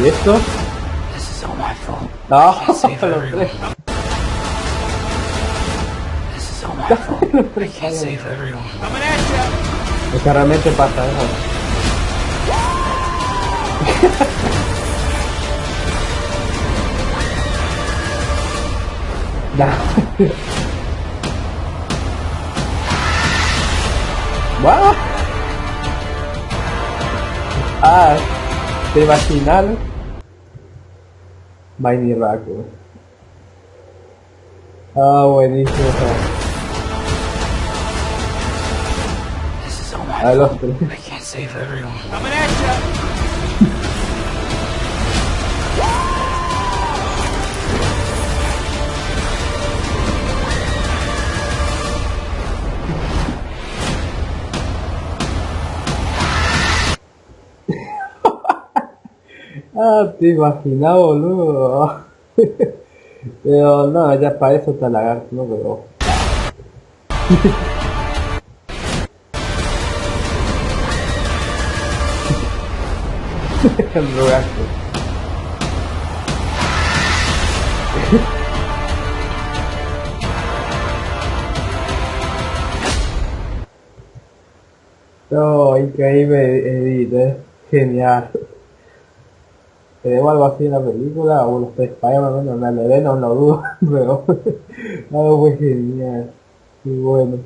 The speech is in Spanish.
¿Y esto? This is all my fault. No. Es que realmente pasa eso. Ya. Ah, te imaginas Mighty Raku. Ah, buenísimo. This is all my A los fault. tres. I can't save everyone. Ah, te imaginas, boludo. Pero no, ya para eso está lagarto, ¿no? Pero... El drogazo. No, increíble Edith, eh. Genial. Tenemos algo así en la película, o los Spider-Man, bueno, en la novela no lo dudo, pero algo muy genial. Y bueno.